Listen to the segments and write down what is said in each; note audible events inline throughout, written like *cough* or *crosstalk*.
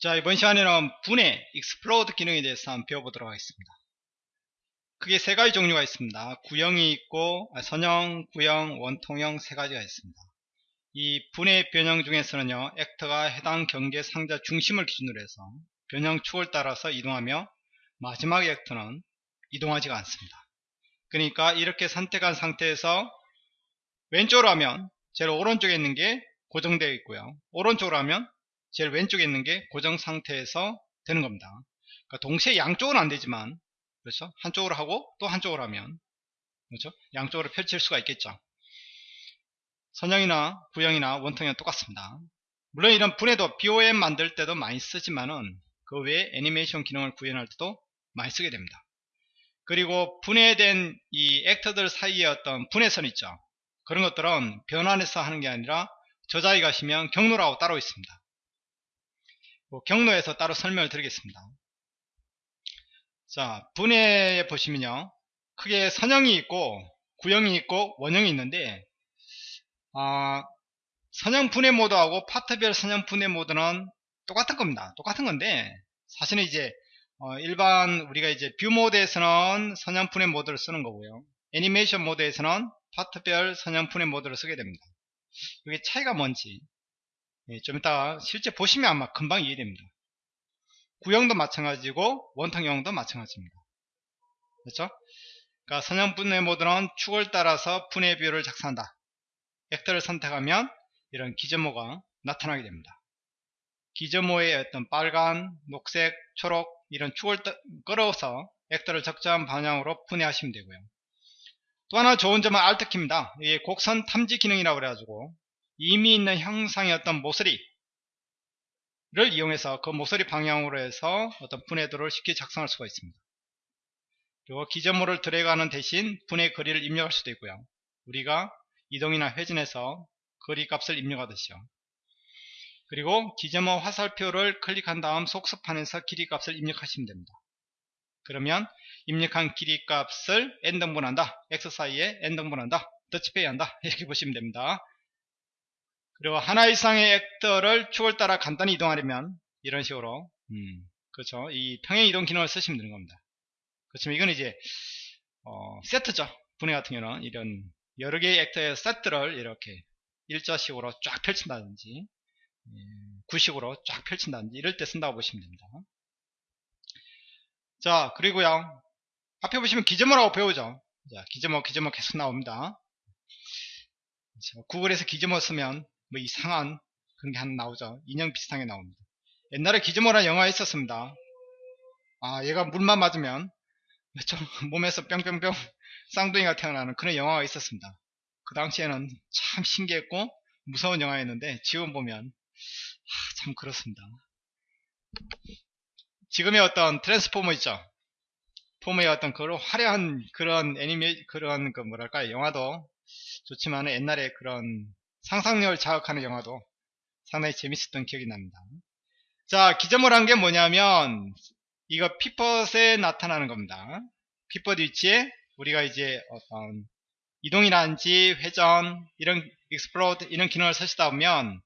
자 이번 시간에는 분해 explode 기능에 대해서 한번 배워보도록 하겠습니다. 크게 세 가지 종류가 있습니다. 구형이 있고 아, 선형, 구형, 원통형 세 가지가 있습니다. 이 분해 변형 중에서는요 액터가 해당 경계 상자 중심을 기준으로 해서 변형 축을 따라서 이동하며 마지막 액터는 이동하지가 않습니다. 그러니까 이렇게 선택한 상태에서 왼쪽으로 하면 제일 오른쪽에 있는 게 고정되어 있고요. 오른쪽으로 하면 제일 왼쪽에 있는 게 고정 상태에서 되는 겁니다. 그러니까 동시에 양쪽은 안 되지만 그렇죠? 한쪽으로 하고 또 한쪽으로 하면 그렇죠? 양쪽으로 펼칠 수가 있겠죠. 선형이나 구형이나 원통형은 똑같습니다. 물론 이런 분해도 BOM 만들 때도 많이 쓰지만은 그 외에 애니메이션 기능을 구현할 때도 많이 쓰게 됩니다. 그리고 분해된 이 액터들 사이에 어떤 분해선 있죠. 그런 것들은 변환해서 하는 게 아니라 저작에 가시면 경로라고 따로 있습니다. 뭐 경로에서 따로 설명을 드리겠습니다. 자, 분해에 보시면요. 크게 선형이 있고 구형이 있고 원형이 있는데 아, 선형 분해 모드하고 파트별 선형 분해 모드는 똑같은 겁니다. 똑같은 건데 사실은 이제 어, 일반 우리가 이제 뷰 모드에서는 선형 분해 모드를 쓰는 거고요. 애니메이션 모드에서는 파트별 선형 분해 모드를 쓰게 됩니다. 이게 차이가 뭔지 예, 좀 이따 실제 보시면 아마 금방 이해됩니다. 구형도 마찬가지고 원통형도 마찬가지입니다. 그렇죠? 그러니까 선형 분해 모드는 축을 따라서 분해 비율을 작성한다. 액터를 선택하면 이런 기점모가 나타나게 됩니다. 기점모의 어떤 빨간, 녹색, 초록 이런 축을 끌어서 액터를 적정한 방향으로 분해하시면 되고요. 또 하나 좋은 점은 Alt키입니다. 이게 곡선 탐지 기능이라고 그래가지고 이미 있는 형상의 어떤 모서리를 이용해서 그 모서리 방향으로 해서 어떤 분해도를 쉽게 작성할 수가 있습니다. 그리고 기점모를 드래그하는 대신 분해 거리를 입력할 수도 있고요. 우리가 이동이나 회전해서 거리 값을 입력하듯이요. 그리고 기점모 화살표를 클릭한 다음 속수판에서 길이 값을 입력하시면 됩니다. 그러면 입력한 길이 값을 n등분한다. x 사이에 n등분한다. 더치페이 한다. 이렇게 보시면 됩니다. 그리고 하나 이상의 액터를 축을 따라 간단히 이동하려면 이런 식으로. 음, 그렇죠. 이 평행 이동 기능을 쓰시면 되는 겁니다. 그렇지만 이건 이제 어, 세트죠. 분해 같은 경우는 이런 여러 개의 액터의 세트를 이렇게 일자식으로 쫙 펼친다든지 예, 구식으로 쫙 펼친다든지 이럴 때 쓴다고 보시면 됩니다. 자 그리고요. 앞에 보시면 기점어라고 배우죠. 자 기점어 기점어 계속 나옵니다. 자, 구글에서 기점어 쓰면 뭐 이상한 그런 게 하나 나오죠. 인형 비슷한 게 나옵니다. 옛날에 기즈모라는 영화가 있었습니다. 아, 얘가 물만 맞으면 좀 *laughs* 몸에서 뿅뿅뿅 쌍둥이가 태어나는 그런 영화가 있었습니다. 그 당시에는 참 신기했고 무서운 영화였는데 지금 보면 아, 참 그렇습니다. 지금의 어떤 트랜스포머 있죠. 포머의 어떤 그런 화려한 그런 애니메 그런 그 뭐랄까 영화도 좋지만 옛날에 그런 상상력을 자극하는 영화도 상당히 재밌었던 기억이 납니다. 자, gizmo란 게 뭐냐면 이거 피벗에 나타나는 겁니다. 피벗 위치에 우리가 이제 어떤 이동이라든지 회전, 이런 explode 이런 기능을 쓰시다 보면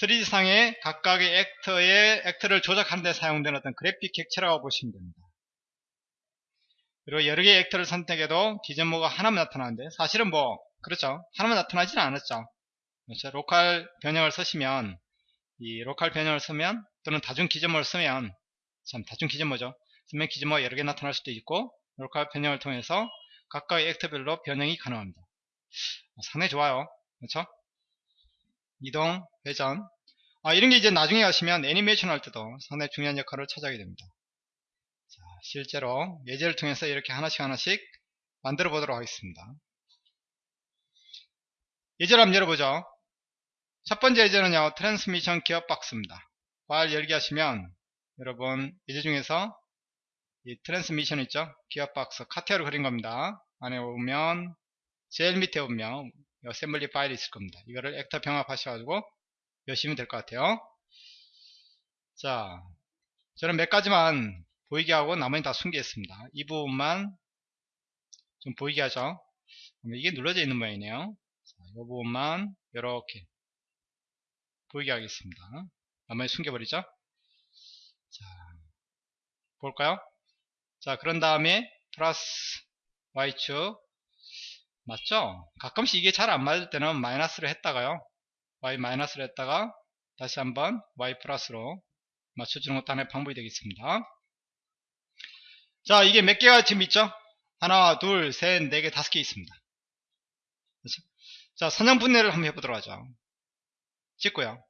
3D상의 각각의 actor의 actor를 조작하는 데 사용되는 어떤 그래픽 객체라고 보시면 됩니다. 그리고 여러 개의 actor를 선택해도 gizmo가 하나만 나타나는데 사실은 뭐 그렇죠. 하나만 나타나지는 않았죠. 그렇죠? local 변형을 쓰시면 이 local 변형을 쓰면 또는 다중 gizmo를 쓰면 참 다중 gizmo죠. 쓰면 gizmo가 여러 개 나타날 수도 있고 local 변형을 통해서 각각의 actor별로 변형이 가능합니다. 어, 상당히 좋아요. 그렇죠? 이동, 회전 아, 이런 게 이제 나중에 하시면 애니메이션 할 때도 상당히 중요한 역할을 차지하게 됩니다. 자, 실제로 예제를 통해서 이렇게 하나씩 하나씩 만들어 보도록 하겠습니다. 예제를 한번 열어보죠. 첫 번째 예제는요 트랜스미션 기어 박스입니다. 파일 열기 하시면 여러분 예제 중에서 이 트랜스미션 있죠? 기어 박스 CATIA로 그린 겁니다. 안에 오면 제일 밑에 오면 어셈블리 파일이 있을 겁니다. 이거를 actor 병합 하셔가지고 여시면 될 것 같아요. 자 저는 몇 가지만 보이게 하고 나머지 다 숨기겠습니다. 이 부분만 좀 보이게 하죠. 이게 눌러져 있는 모양이네요. 자, 이 부분만 이렇게 보이게 하겠습니다. 나머지 숨겨버리죠. 볼까요? 자, 그런 다음에 플러스 y축 맞죠? 가끔씩 이게 잘 안 맞을 때는 마이너스로 했다가요. y 마이너스로 했다가 다시 한번 y 플러스로 맞춰주는 것도 하나의 방법이 되겠습니다. 자, 이게 몇 개가 지금 있죠? 하나, 둘, 셋, 네 개, 다섯 개 있습니다. 그렇죠? 자, 선형 분해를 한번 해보도록 하죠. 찍고요.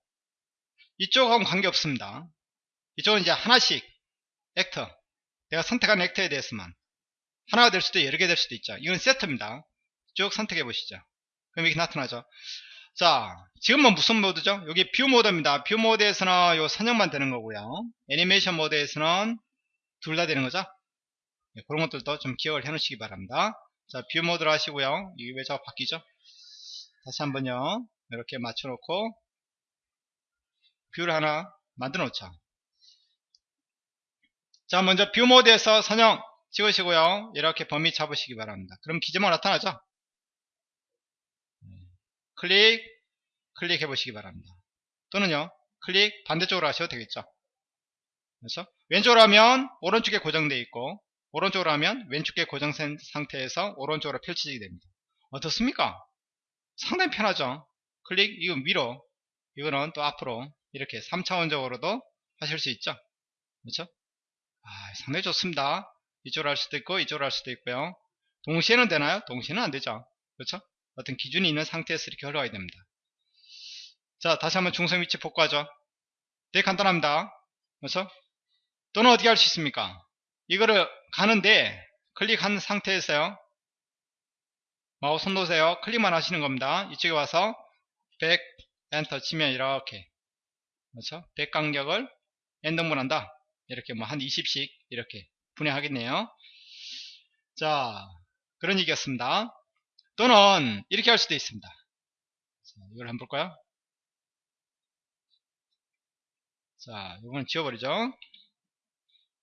이쪽하고는 관계없습니다. 이쪽은 이제 하나씩 actor 내가 선택한 actor에 대해서만 하나가 될 수도 여러 개 될 수도 있죠. 이건 세트입니다. 쭉 선택해 보시죠. 그럼 이렇게 나타나죠. 자, 지금은 무슨 모드죠? 여기 뷰 모드입니다. 뷰 모드에서는 요 선형만 되는 거고요. 애니메이션 모드에서는 둘 다 되는 거죠. 네, 그런 것들도 좀 기억을 해 놓으시기 바랍니다. 자, 뷰 모드로 하시고요. 이게 왜 자꾸 바뀌죠? 다시 한번요. 이렇게 맞춰 놓고 뷰를 하나 만들어 놓죠. 자, 먼저 뷰 모드에서 선형 찍으시고요. 이렇게 범위 잡으시기 바랍니다. 그럼 gizmo만 나타나죠? 클릭, 클릭해 보시기 바랍니다. 또는요, 클릭 반대쪽으로 하셔도 되겠죠. 그래서 왼쪽으로 하면 오른쪽에 고정되어 있고 오른쪽으로 하면 왼쪽에 고정된 상태에서 오른쪽으로 펼쳐지게 됩니다. 어떻습니까? 상당히 편하죠. 클릭, 이건 위로, 이거는 또 앞으로 이렇게 3차원적으로도 하실 수 있죠. 그렇죠? 아, 상당히 좋습니다. 이쪽으로 할 수도 있고 이쪽으로 할 수도 있고요. 동시에는 되나요? 동시에는 안 되죠. 그렇죠? 어떤 기준이 있는 상태에서 이렇게 흘러가야 됩니다. 자, 다시 한번 중성 위치 복구하죠. 되게 간단합니다. 그렇죠? 또는 어떻게 할 수 있습니까? 이거를 가는데 클릭한 상태에서요. 마우스 손 놓으세요. 클릭만 하시는 겁니다. 이쪽에 와서 100 엔터 치면 이렇게 그렇죠? 100 간격을 엔더문 한다. 이렇게 뭐 한 20씩 이렇게 분해하겠네요. 자, 그런 얘기였습니다. 또는 이렇게 할 수도 있습니다. 자, 이걸 한번 볼까요? 자, 이건 지워버리죠.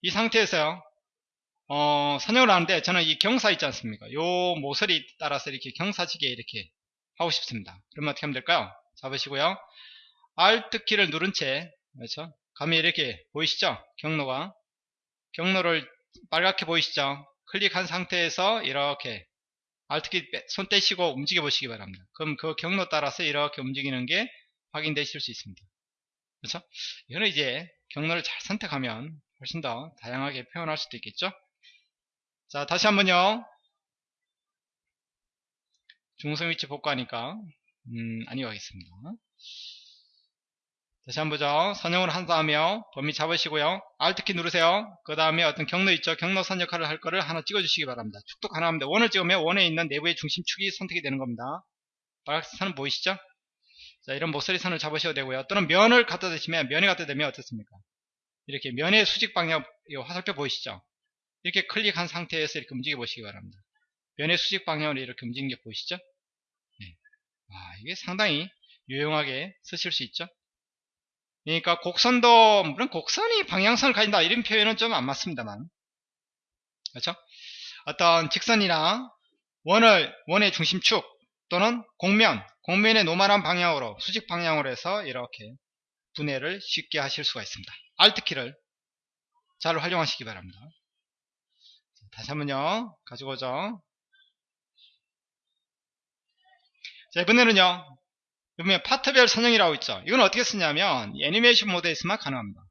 이 상태에서요. 어, 선형을 하는데 저는 이 경사 있지 않습니까? 요 모서리 따라서 이렇게 경사지게 이렇게 하고 싶습니다. 그러면 어떻게 하면 될까요? 잡으시고요. Alt 키를 누른 채 그렇죠? 감이 이렇게 보이시죠? 경로가 경로를 빨갛게 보이시죠? 클릭한 상태에서 이렇게 Alt키 손 떼시고 움직여 보시기 바랍니다. 그럼 그 경로 따라서 이렇게 움직이는 게 확인되실 수 있습니다. 그렇죠? 이거는 이제 경로를 잘 선택하면 훨씬 더 다양하게 표현할 수도 있겠죠? 자, 다시 한번요. 중성 위치 복구하니까 음, 아니요 하겠습니다. 다시 한번 보죠. 선형을 한다음에 범위 잡으시고요. Alt키 누르세요. 그 다음에 어떤 경로 있죠. 경로선 역할을 할 거를 하나 찍어주시기 바랍니다. 축도 가능합니다. 원을 찍으면 원에 있는 내부의 중심축이 선택이 되는 겁니다. 빨간색 선은 보이시죠? 자, 이런 모서리 선을 잡으셔도 되고요. 또는 면을 갖다 대시면 면에 갖다 대면 어떻습니까? 이렇게 면의 수직 방향 화살표 보이시죠? 이렇게 클릭한 상태에서 이렇게 움직여 보시기 바랍니다. 면의 수직 방향으로 이렇게 움직이는 게 보이시죠? 네. 아, 이게 상당히 유용하게 쓰실 수 있죠? 그러니까 곡선도 물론 곡선이 방향성을 가진다 이런 표현은 좀 안 맞습니다만 그렇죠? 어떤 직선이나 원을 원의 중심축 또는 곡면 곡면의 normal한 방향으로 수직 방향으로 해서 이렇게 분해를 쉽게 하실 수가 있습니다. Alt키를 잘 활용하시기 바랍니다. 다시 한번요 가지고 오죠 자 이번에는요 보면 파트별 선형이라고 있죠. 이건 어떻게 쓰냐면 애니메이션 모드에서만 가능합니다.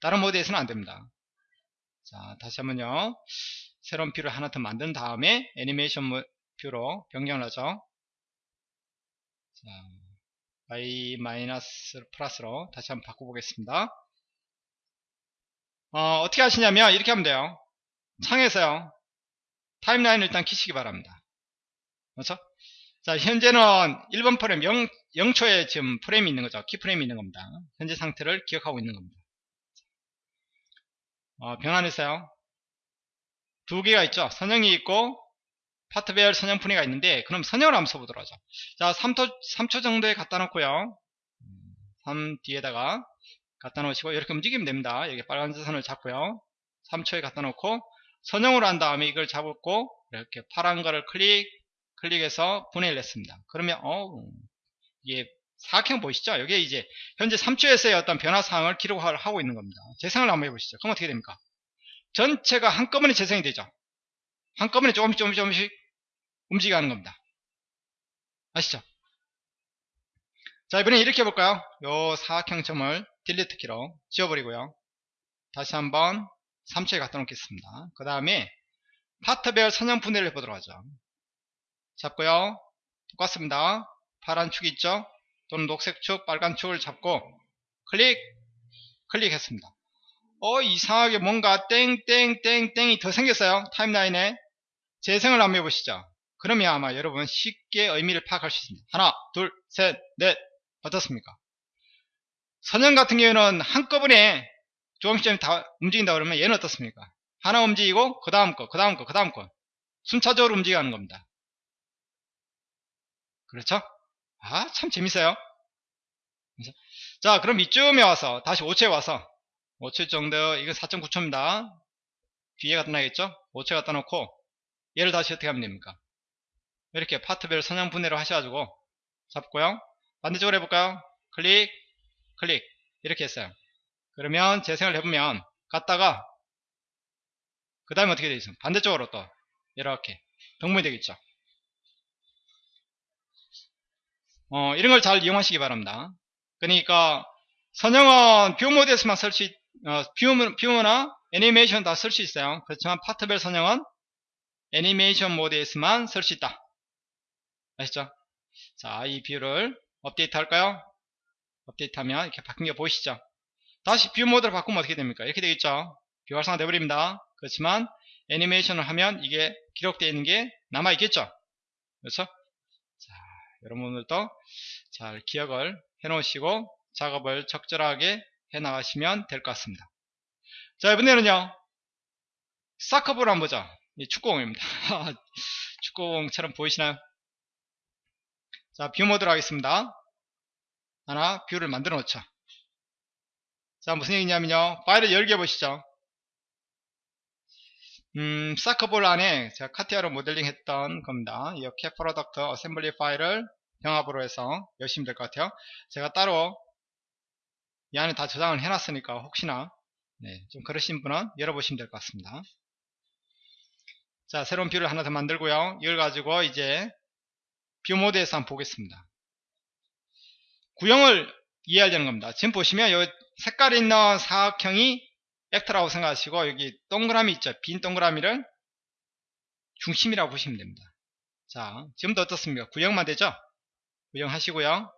다른 모드에서는 안됩니다. 자 다시 한번요. 새로운 뷰를 하나 더 만든 다음에 애니메이션 뷰로 변경을 하죠. 자, y 마이너스 플러스로 다시 한번 바꿔보겠습니다. 어, 어떻게 하시냐면 이렇게 하면 돼요. 창에서요. 타임라인을 일단 키시기 바랍니다. 그렇죠? 자, 현재는 1번 프레임 0, 0초에 지금 프레임이 있는 거죠. 키 프레임이 있는 겁니다. 현재 상태를 기억하고 있는 겁니다. 어, 변환해서요. 두 개가 있죠. 선형이 있고 파트별 선형 분해가 있는데 그럼 선형을 한번 써보도록 하죠. 자, 3초, 3초 정도에 갖다 놓고요. 3 뒤에다가 갖다 놓으시고 이렇게 움직이면 됩니다. 여기 빨간 선을 잡고요. 3초에 갖다 놓고 선형으로 한 다음에 이걸 잡고 이렇게 파란 거를 클릭 클릭해서 분해를 했습니다. 그러면 어 이게 사각형 보이시죠? 여기에 이제 현재 3초에서의 어떤 변화 사항을 기록을 하고 있는 겁니다. 재생을 한번 해보시죠. 그럼 어떻게 됩니까? 전체가 한꺼번에 재생이 되죠. 한꺼번에 조금씩 조금씩 조금씩 움직이는 겁니다. 아시죠? 자 이번에 이렇게 해볼까요? 요 사각형 점을 딜리트 키로 지워버리고요. 다시 한번 3초에 갖다 놓겠습니다. 그 다음에 파트별 선형 분해를 해보도록 하죠. 잡고요. 똑같습니다. 파란 축 있죠? 또는 녹색 축, 빨간 축을 잡고 클릭, 클릭했습니다. 어 이상하게 뭔가 땡땡땡땡이 더 생겼어요. 타임라인에 재생을 한번 해보시죠. 그러면 아마 여러분 쉽게 의미를 파악할 수 있습니다. 하나, 둘, 셋, 넷 어떻습니까? 선형 같은 경우에는 한꺼번에 조금씩 조금씩 다 움직인다 그러면 얘는 어떻습니까? 하나 움직이고 그 다음 거, 그 다음 거, 그 다음 거 순차적으로 움직이는 겁니다. 그렇죠? 아, 참 재밌어요. 그래서 자, 그럼 이쯤에 와서 다시 5초에 와서 5초 정도, 이거 4.9초입니다. 뒤에 갖다 놔야겠죠? 5초 갖다 놓고 얘를 다시 어떻게 하면 됩니까? 이렇게 파트별 선형 분해를 하셔가지고 잡고요. 반대쪽으로 해볼까요? 클릭, 클릭 이렇게 했어요. 그러면 재생을 해보면 갔다가 그 다음에 어떻게 되어 있습니까? 반대쪽으로 또 이렇게 병문이 되겠죠. 어, 이런 걸 잘 이용하시기 바랍니다. 그러니까 선형은 뷰 모드에서만 쓸 수, 어, 뷰, 뷰나 애니메이션 다 쓸 수 있어요. 그렇지만 파트별 선형은 애니메이션 모드에서만 쓸 수 있다. 아시죠? 자, 이 view를 업데이트 할까요? 업데이트 하면 이렇게 바뀐 게 보이시죠? 다시 view 모드로 바꾸면 어떻게 됩니까? 이렇게 되겠죠? 비활성화 되어버립니다. 그렇지만 애니메이션을 하면 이게 기록되어 있는 게 남아있겠죠? 그렇죠? 자, 여러분들도 잘 기억을 해 놓으시고 작업을 적절하게 해 나가시면 될 것 같습니다. 자, 이번에는요. soccer ball 한번 보죠. 이 축구공입니다. *laughs* 축구공처럼 보이시나요? 자, view 모드로 하겠습니다. 하나, view를 만들어 놓죠. 자, 무슨 얘기냐면요. 파일을 열기 보시죠. 음, soccer ball 안에 제가 CATIA로 모델링 했던 겁니다. 이 CAT product assembly 파일을 병합으로 해서 여시면 될 것 같아요. 제가 따로 이 안에 다 저장을 해놨으니까 혹시나 네, 좀 그러신 분은 열어보시면 될 것 같습니다. 자, 새로운 view를 하나 더 만들고요. 이걸 가지고 이제 view 모드에서 한번 보겠습니다. 구형을 이해하려는 겁니다. 지금 보시면 여기 색깔이 있는 사각형이 actor라고 생각하시고 여기 동그라미 있죠. 빈 동그라미를 중심이라고 보시면 됩니다. 자, 지금도 어떻습니까? 구형만 되죠? 구형하시고요.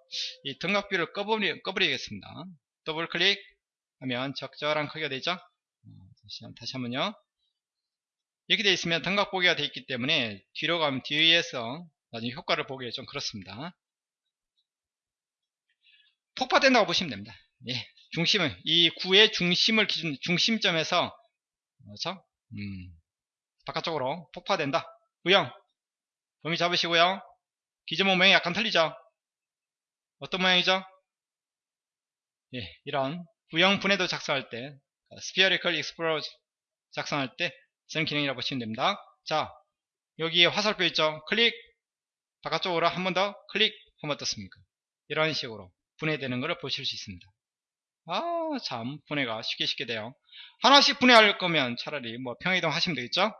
이 등각뷰를 꺼버리, 꺼버리겠습니다. 더블 클릭 하면 적절한 크기가 되죠? 어, 다시, 다시 한번요. 이렇게 되어 있으면 등각 보기가 되어 있기 때문에 뒤로 가면 뒤에서 나중에 효과를 보기에 좀 그렇습니다. 폭파된다고 보시면 됩니다. 예, 중심을 이 구의 중심을 기준 중심점에서 그렇죠? 음, 바깥쪽으로 폭파된다. 구형 범위 잡으시고요. 기존 모양이 약간 틀리죠? 어떤 모양이죠? 예, 이런 구형 분해도 작성할 때 spherical explode로 작성할 때 쓰는 기능이라고 보시면 됩니다. 자, 여기에 화살표 있죠? 클릭 바깥쪽으로 한 번 더 클릭 하면 어떻습니까? 이런 식으로 분해되는 것을 보실 수 있습니다. 아, 참, 분해가 쉽게 쉽게 돼요. 하나씩 분해할 거면 차라리 뭐 평이동 하시면 되겠죠?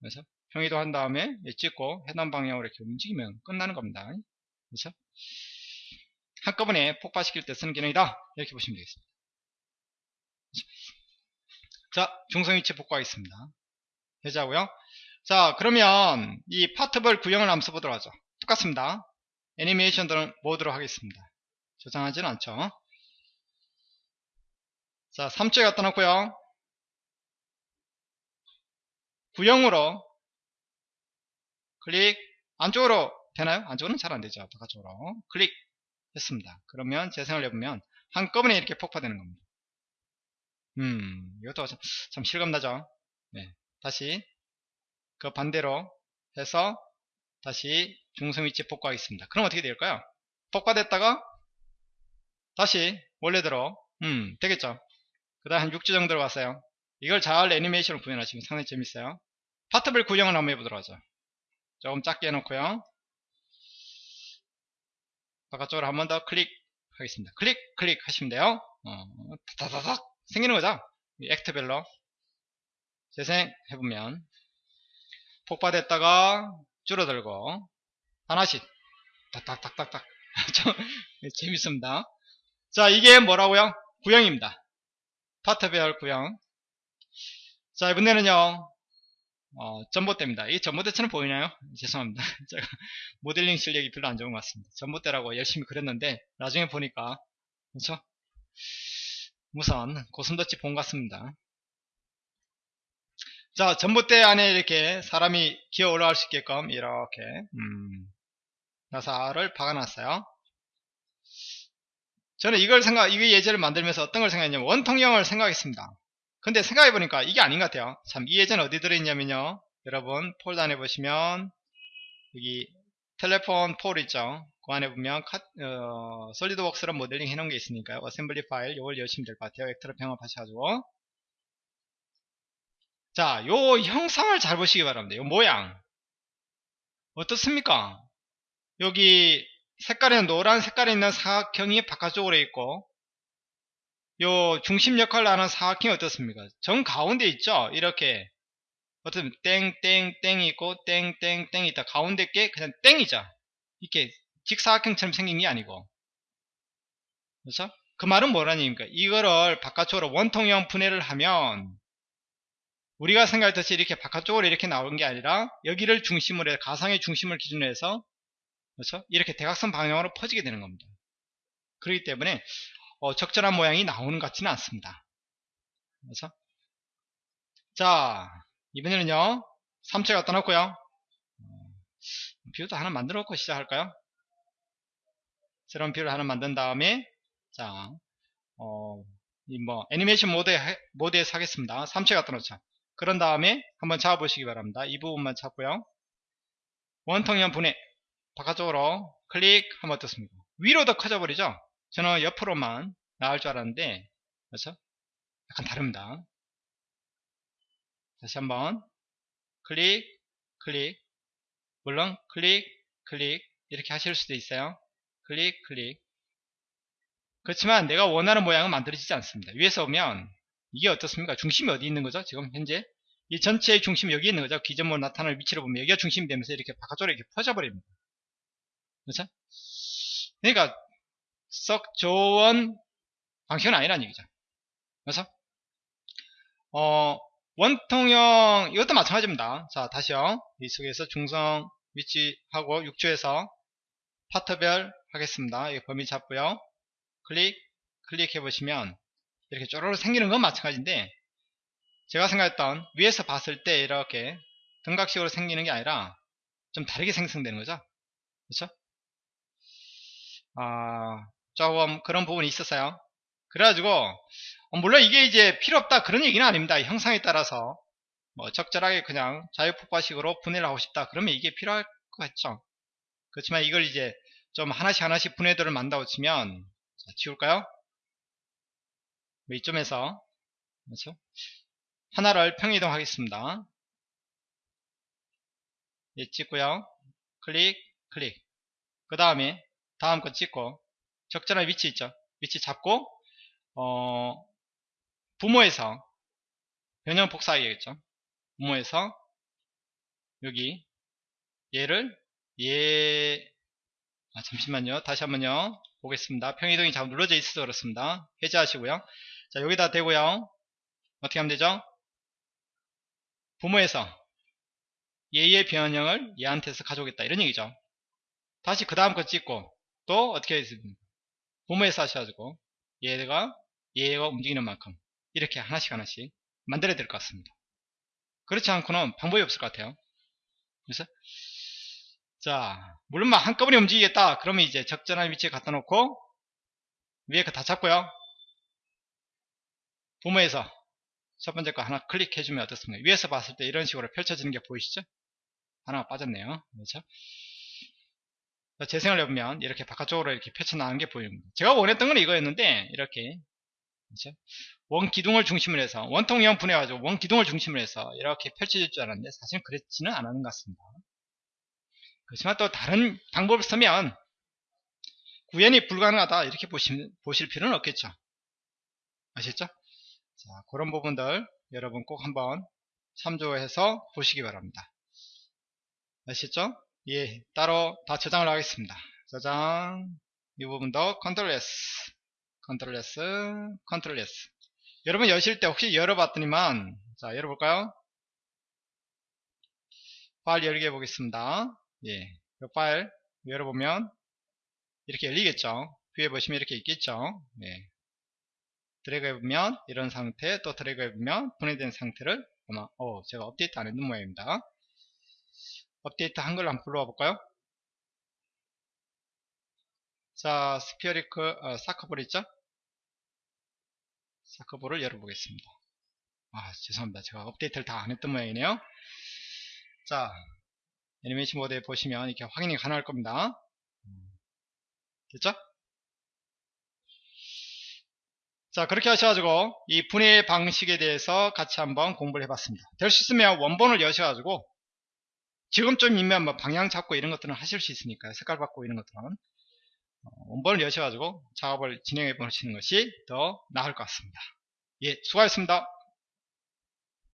그래서 평이동 한 다음에 찍고 해당 방향으로 이렇게 움직이면 끝나는 겁니다. 그렇죠? 한꺼번에 폭발시킬 때 쓰는 기능이다. 이렇게 보시면 되겠습니다. 자, 중성 위치 복구하겠습니다. 되자고요. 자, 그러면 이 파트별 구형을 한번 써보도록 하죠. 똑같습니다. 애니메이션 모드로 하겠습니다. 저장하지는 않죠. 자, 3초에 갖다 놓고요. 구형으로 클릭 안쪽으로 되나요? 안쪽으로는 잘 안되죠. 바깥쪽으로 클릭 했습니다. 그러면 재생을 해보면 한꺼번에 이렇게 폭파되는 겁니다. 음, 이것도 참, 참 실감나죠? 네, 다시 그 반대로 해서 다시 중성 위치 복구하겠습니다. 그럼 어떻게 될까요? 폭파됐다가 다시 원래대로 음 되겠죠 그 다음 한 6주 정도 왔어요 이걸 잘 애니메이션으로 구현하시면 상당히 재밌어요 파트별 구형을 한번 해보도록 하죠 조금 작게 해놓고요. 바깥쪽으로 한 번 더 클릭 하겠습니다. 클릭 클릭 하시면 돼요. 어, 다다닥 생기는 거죠? 액트별로. 재생해보면 폭발했다가 줄어들고 하나씩 딱딱딱딱딱 *laughs* 좀 재밌습니다. 자 이게 뭐라고요? 구형입니다. 파트별 구형. 자 이번에는요 어, 전봇대입니다. 이 전봇대처럼 보이나요? *laughs* 죄송합니다. 제가 *laughs* 모델링 실력이 별로 안 좋은 것 같습니다. 전봇대라고 열심히 그렸는데 나중에 보니까 그렇죠? 우선 고슴도치 본것 같습니다. 자, 전봇대 안에 이렇게 사람이 기어 올라갈 수 있게끔 이렇게 음, 나사를 박아놨어요. 저는 이걸 생각, 이게 예제를 만들면서 어떤 걸 생각했냐면 원통형을 생각했습니다. 근데 생각해보니까 이게 아닌 것 같아요. 참, 이 예제는 어디 들어있냐면요. 여러분, 폴더 안에 보시면 여기 telephone pole 있죠. 그 안에 보면 카, 어, SolidWorks로 모델링 해놓은 게 있으니까요. assembly 파일 이걸 여시면 될 것 같아요. 벡터로 병합하셔가지고 자, 요 형상을 잘 보시기 바랍니다. 요 모양. 어떻습니까? 여기 색깔에는 노란 색깔에 있는 사각형이 바깥쪽으로 있고 요 중심 역할을 하는 사각형이 어떻습니까? 정 가운데 있죠? 이렇게 어떤 땡땡땡이 있고 땡땡땡이 있다. 가운데 게 그냥 땡이죠. 이렇게 직사각형처럼 생긴 게 아니고 그렇죠? 그 말은 뭐라니까 이거를 바깥쪽으로 원통형 분해를 하면 우리가 생각했듯이 이렇게 바깥쪽으로 이렇게 나오는 게 아니라 여기를 중심으로 해 가상의 중심을 기준으로 해서 그렇죠? 이렇게 대각선 방향으로 퍼지게 되는 겁니다. 그렇기 때문에 어, 적절한 모양이 나오는 것 같지는 않습니다. 그래서 자 이번에는요 전체 갖다 놓고요 어, view도 하나 만들어 놓고 시작할까요? 새로운 view를 하나 만든 다음에 자 어, 뭐 애니메이션 모드에 모드에서 하겠습니다. 전체 갖다 놓자. 그런 다음에 한번 잡아보시기 바랍니다. 이 부분만 잡고요. 원통형 분해 바깥쪽으로 클릭하면 어떻습니까? 위로 더 커져버리죠? 저는 옆으로만 나올 줄 알았는데 그렇죠? 약간 다릅니다. 다시 한번 클릭 클릭 물론 클릭 클릭 이렇게 하실 수도 있어요. 클릭 클릭 그렇지만 내가 원하는 모양은 만들어지지 않습니다. 위에서 오면 이게 어떻습니까? 중심이 어디 있는 거죠? 지금 현재 이 전체의 중심이 여기 있는 거죠. 기존으로 나타날 위치를 보면 여기가 중심이 되면서 이렇게 바깥쪽으로 이렇게 퍼져버립니다. 그렇죠? 그러니까 썩 좋은 방식은 아니라는 얘기죠. 그래서 어, 원통형 이것도 마찬가지입니다. 자 다시요. 이 속에서 중성 위치하고 6조에서 파트별 하겠습니다. 이 범위 잡고요. 클릭 클릭해 보시면 이렇게 쪼로로 생기는 건 마찬가지인데 제가 생각했던 위에서 봤을 때 이렇게 등각식으로 생기는 게 아니라 좀 다르게 생성되는 거죠 그렇죠 아, 조금 그런 부분이 있었어요 그래가지고 어, 물론 이게 이제 필요 없다 그런 얘기는 아닙니다 형상에 따라서 뭐 적절하게 그냥 자유폭발식으로 분해를 하고 싶다 그러면 이게 필요할 것 같죠 그렇지만 이걸 이제 좀 하나씩 하나씩 분해도를 만다고 치면 자, 지울까요 뭐 이점에서 그렇죠? 하나를 평이동 하겠습니다. 예, 찍고요. 클릭, 클릭. 그 다음에 다음 거 찍고 적절한 위치 있죠. 위치 잡고 어, 부모에서 변형 복사하겠죠. 부모에서 여기 얘를 얘 아, 잠시만요. 다시 한번요. 보겠습니다. 평이동이 잘 눌러져 있어서 그렇습니다. 해제하시고요. 자 여기다 대고요 어떻게 하면 되죠 부모에서 얘의 변형을 얘한테서 가져오겠다 이런 얘기죠 다시 그 다음 거 찍고 또 어떻게 했습니까 부모에서 하셔가지고 얘가 얘가 움직이는 만큼 이렇게 하나씩 하나씩 만들어야 될 것 같습니다 그렇지 않고는 방법이 없을 것 같아요 그래서 자 물론 막 한꺼번에 움직이겠다 그러면 이제 적절한 위치에 갖다 놓고 위에 거 다 잡고요 부모에서 첫 번째 거 하나 클릭해 주면 어떻습니까? 위에서 봤을 때 이런 식으로 펼쳐지는 게 보이시죠? 하나가 빠졌네요. 그렇죠? 재생을 해보면 이렇게 바깥쪽으로 이렇게 펼쳐나가는 게 보입니다. 제가 원했던 건 이거였는데 이렇게 그렇죠? 원 기둥을 중심으로 해서 원통형 분해가지고 원 기둥을 중심으로 해서 이렇게 펼쳐질 줄 알았는데 사실은 그렇지는 않은 것 같습니다. 그렇지만 또 다른 방법을 쓰면 구현이 불가능하다 이렇게 보시, 보실 필요는 없겠죠. 아셨죠? 자, 그런 부분들 여러분 꼭 한번 참조해서 보시기 바랍니다. 아시죠? 예, 따로 다 저장을 하겠습니다. 저장, 이 부분도 control S, control S, control S. 여러분 여실 때 혹시 열어봤더니만, 자, 열어볼까요? 파일 열기 해보겠습니다. 예, 이 파일 열어보면 이렇게 열리겠죠. 위에 보시면 이렇게 있겠죠. 예. 드래그 해보면 이런 상태, 또 드래그 해보면 분해된 상태를 아마, 어, 제가 업데이트 안 했는 모양입니다. 업데이트 한 걸 한번 불러와 볼까요? 자, spheric, 어, soccer ball 있죠? soccer ball을 열어보겠습니다. 아, 죄송합니다. 제가 업데이트를 다 안 했던 모양이네요. 자, 애니메이션 모드에 보시면 이렇게 확인이 가능할 겁니다. 됐죠? 자, 그렇게 하셔가지고 이 분해 방식에 대해서 같이 한번 공부를 해봤습니다. 될 수 있으면 원본을 여셔가지고 지금쯤이면 뭐 방향 잡고 이런 것들은 하실 수 있으니까요. 색깔 바꾸고 이런 것들은 어, 원본을 여셔가지고 작업을 진행해 보시는 것이 더 나을 것 같습니다. 예, 수고하셨습니다.